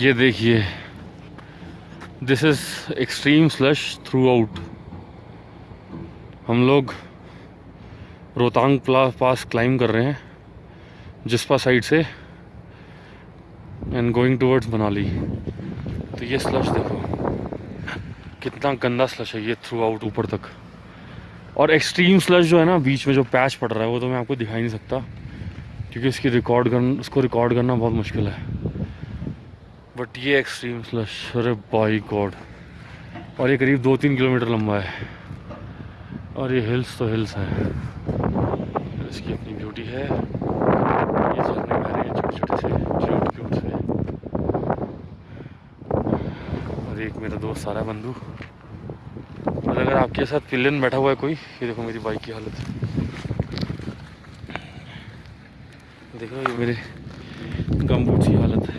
ये देखिए this is extreme slush throughout हम लोग रोहतांग पास क्लाइम कर रहे हैं, जिसपा साइड से एंड गोइंग टूवर्ड्स मनाली। तो ये स्लश देखो, कितना गंदा स्लश है ये थ्रू आउट ऊपर तक। और एक्सट्रीम स्लश जो है ना, बीच में जो पैच पड़ रहा है, वो तो मैं आपको दिखा नहीं सकता, क्योंकि इसकी रिकॉर्ड कर उसको रिकॉर्ड करना बहुत मुश्किल है। बट ये एक्सट्रीम स्लश अरे बाई गॉड और ये करीब दो तीन किलोमीटर लंबा है। और ये हिल्स तो हिल्स है। इसकी अपनी ब्यूटी है। ये झरने रहे छोटे छोटे से से। और एक मेरा दोस्त सारा बंधु। और अगर आपके साथ पिलन बैठा हुआ है कोई, ये देखो मेरी बाइक की हालत। देखो ये मेरे गमबूट की हालत है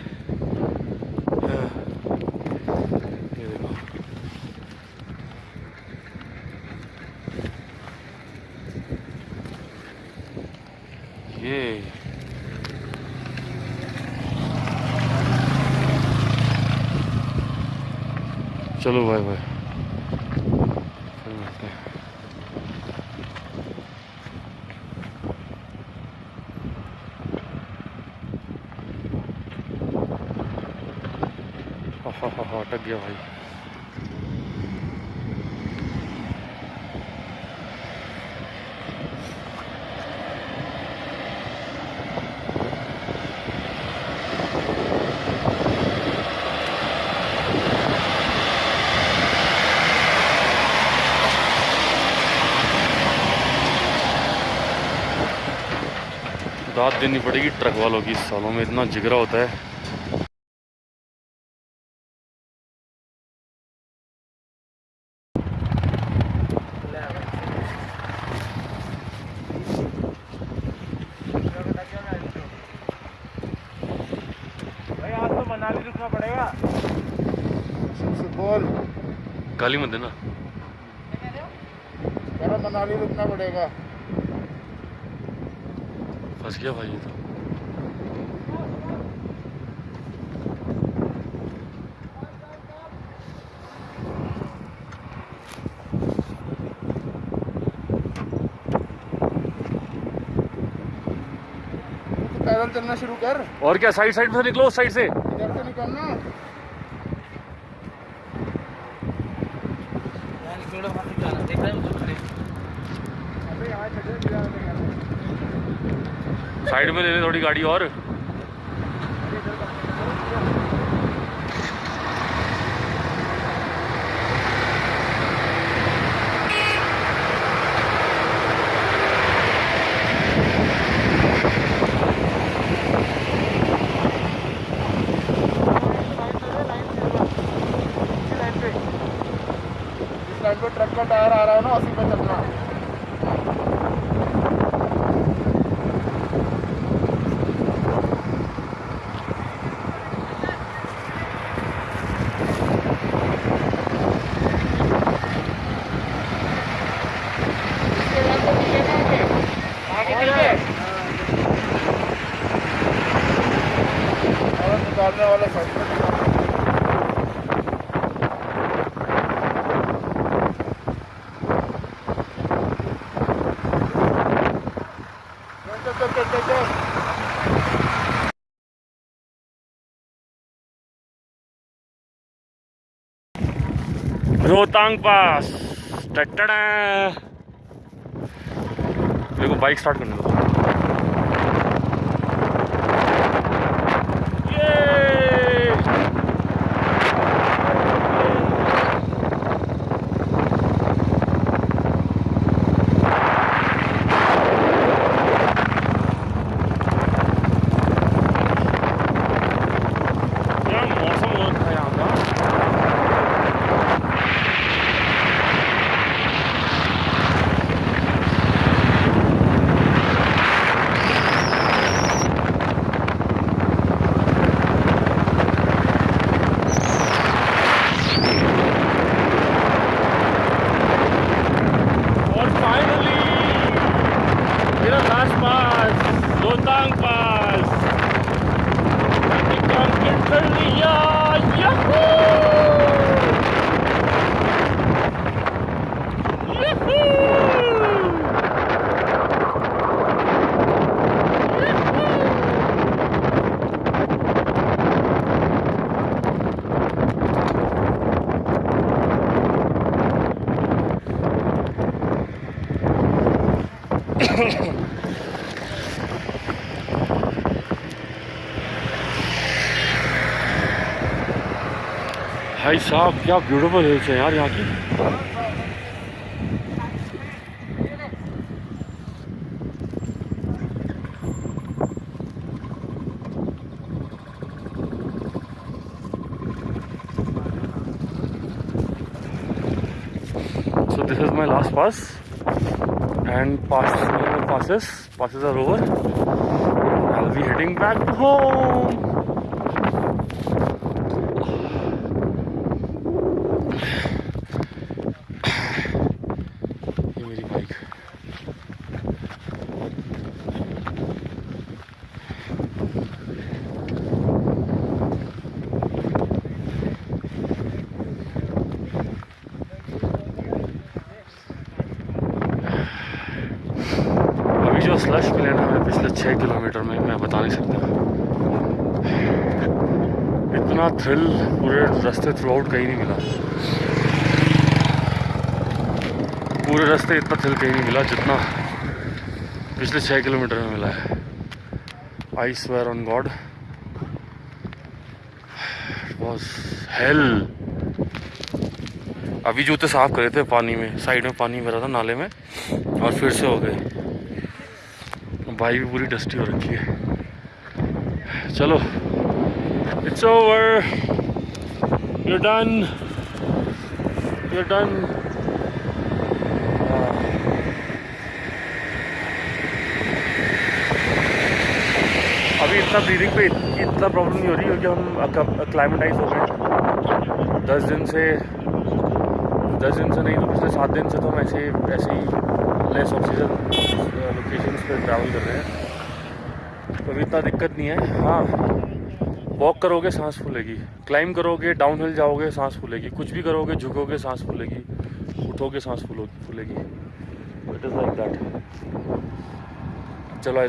ये चलो बाय बाय फिर मिलते हैं हा अटक गया भाई। दाद देनी पड़ेगी ट्रक वालों की सालों में इतना जिगरा होता है। गाली मत देना। मनाली रुकना पड़ेगा। फंस गया भाई ये तो। पैदल चलना शुरू कर। और क्या साइड साइड से निकलो उस साइड से। इधर से निकलना साइड में ले ले थोड़ी गाड़ी और। ट्रक का टायर आ रहा है ना उसी पे चलना निकालने वाला साइड रोहतांग पास। मेरे को बाइक स्टार्ट करने दो Rohtang Pass. Rohtang Pass. कर लिया यहू यहू भाई साहब, क्या ब्यूटीफुल हिल्स है यार यहाँ की। So this is my last pass and pass passes passes slush मिले ना हमें पिछले छः किलोमीटर में, मैं बता नहीं सकता। इतना थ्रिल पूरे रास्ते थ्रू आउट कहीं नहीं मिला। पूरे रास्ते इतना थ्रिल कहीं नहीं मिला जितना पिछले छः किलोमीटर में मिला है। I swear on god was hell अभी जूते साफ़ करे थे पानी में, साइड में पानी भरा था नाले में, और फिर से हो गए। बाइक भी पूरी डस्टी हो रखी है। चलो it's over you done you done अभी इतना ब्रीदिंग पे इतना प्रॉब्लम नहीं हो रही क्योंकि हम क्लाइमेटाइज हो गए। दस दिन से, दस दिन से नहीं तो पिछले सात दिन से तो हम ऐसे ऐसे ही लेस ऑक्सीजन पे ट्रैवल कर रहे हैं। तो इतना दिक्कत नहीं है। हाँ वॉक करोगे, सांस फूलेगी। क्लाइम करोगे डाउन हिल जाओगे, सांस फूलेगी। कुछ भी करोगे, झुकोगे, सांस फूलेगी। उठोगे, सांस फूलो, फूलेगी। इट इज़ लाइक दैट चलो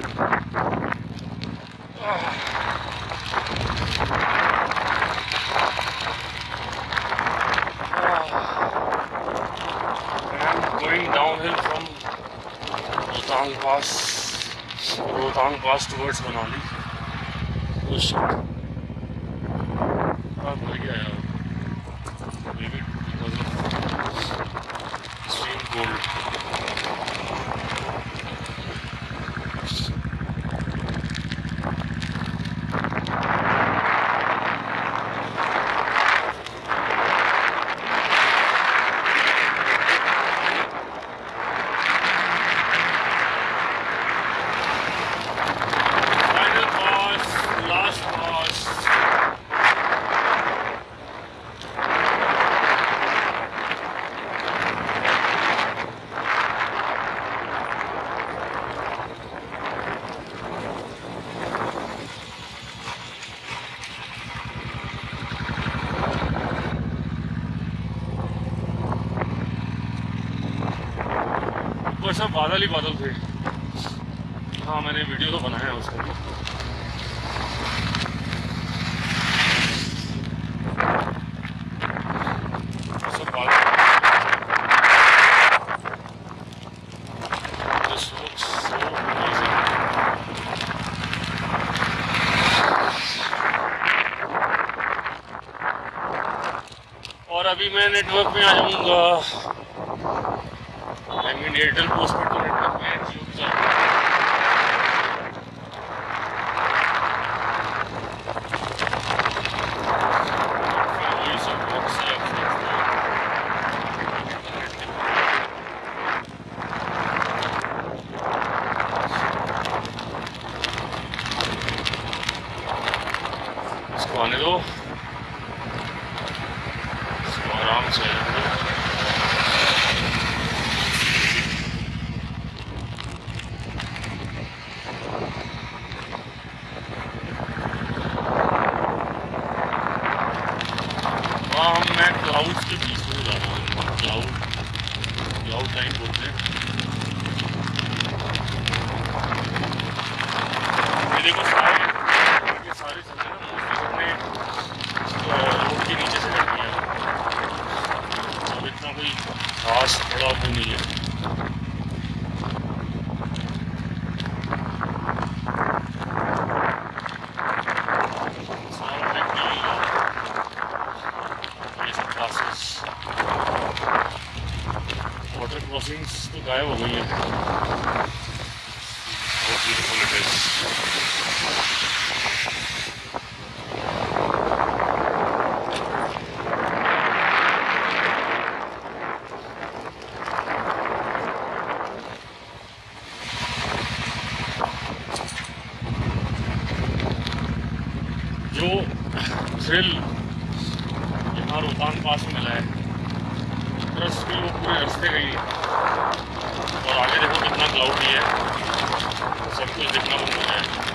Rotang Pass towards Manali. Oh shit. Ah, मर गया यार. Maybe ऊपर सब बादल ही बादल थे। हाँ मैंने वीडियो तो बनाया उसका। बादल. और अभी मैं नेटवर्क में आ जाऊँगा álbum dele. coisa que nós vamos comer.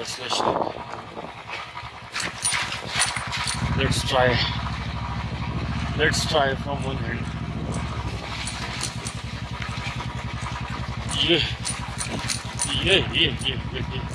было слышно. Let's try. Let's try from one hand. Yeah. Yeah, yeah, yeah, yeah, yeah.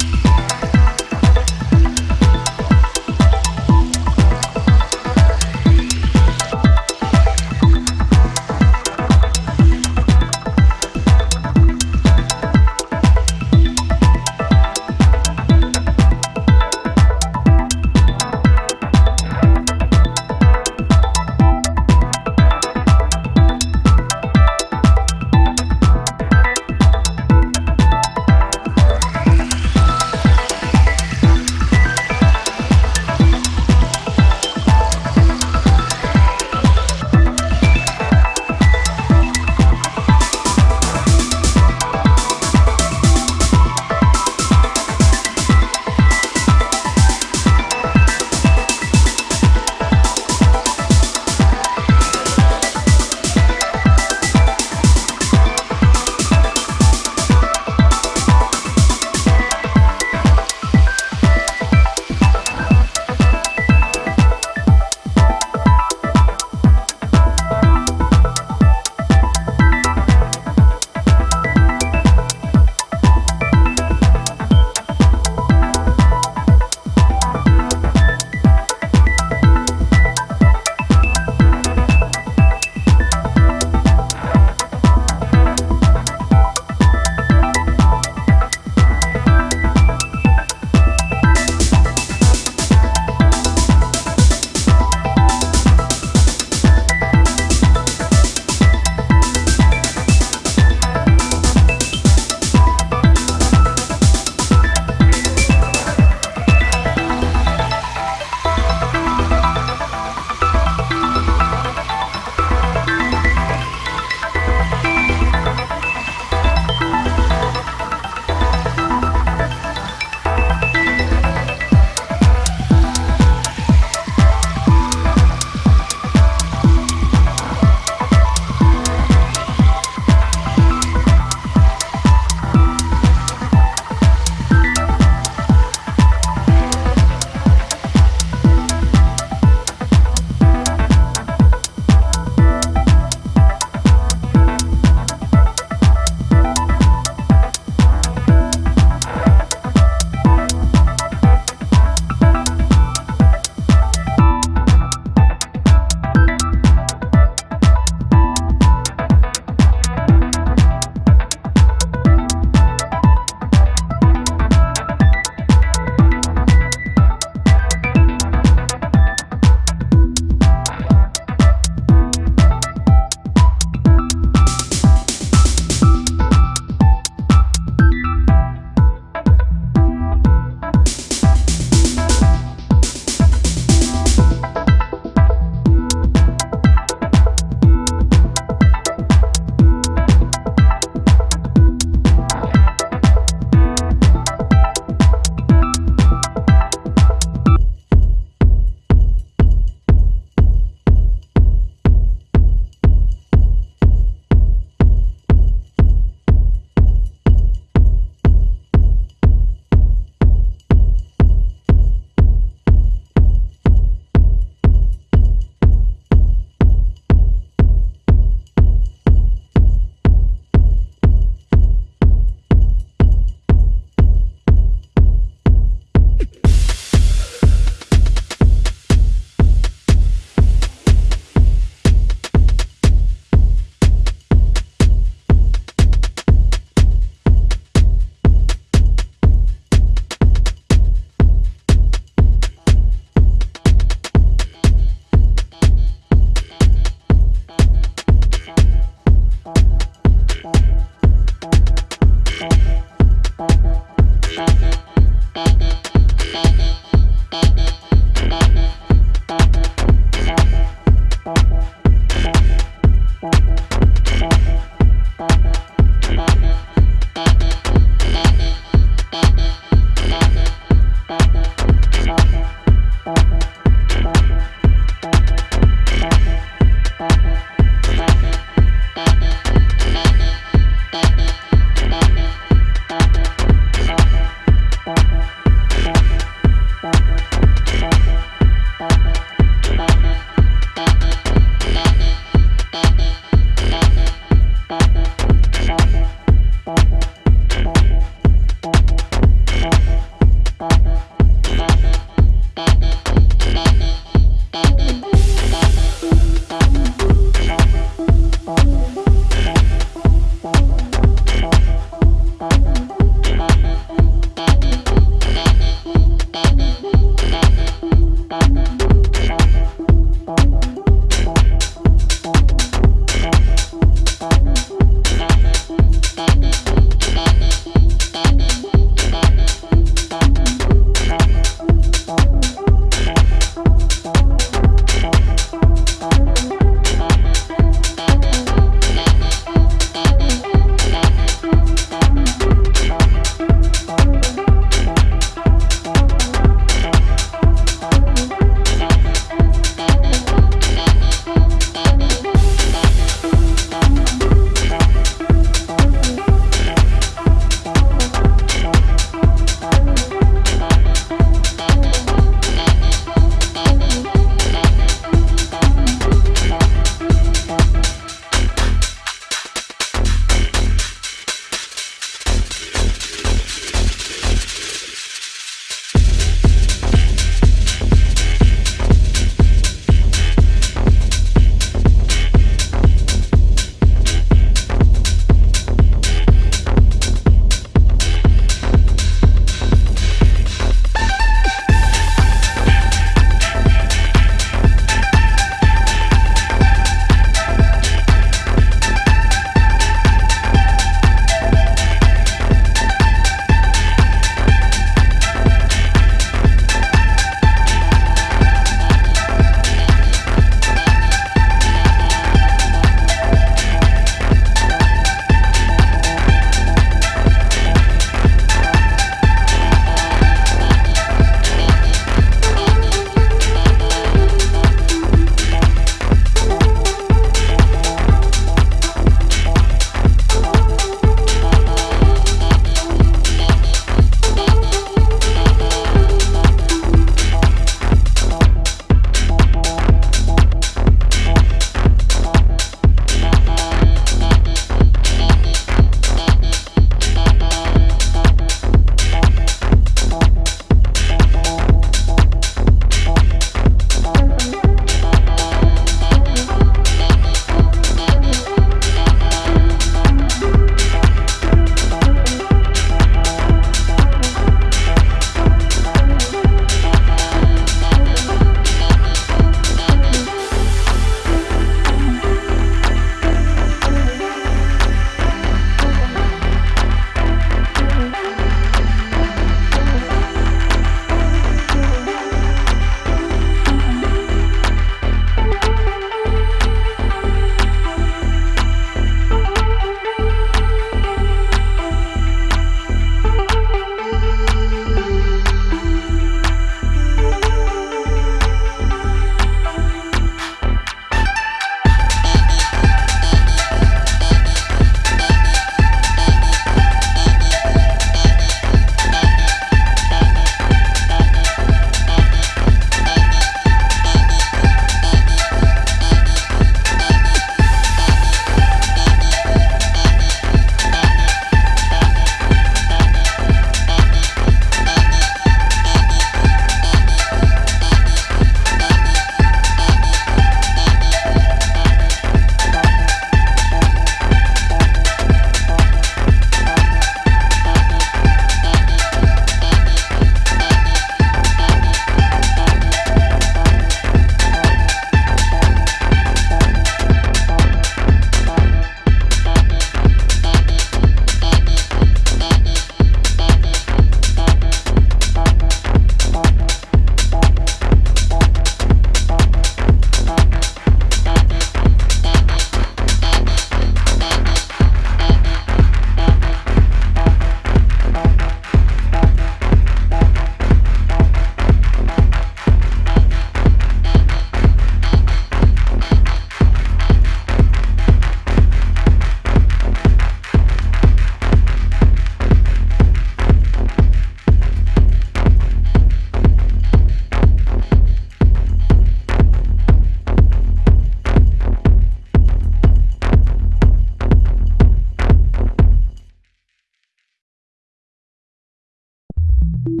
Thank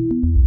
you.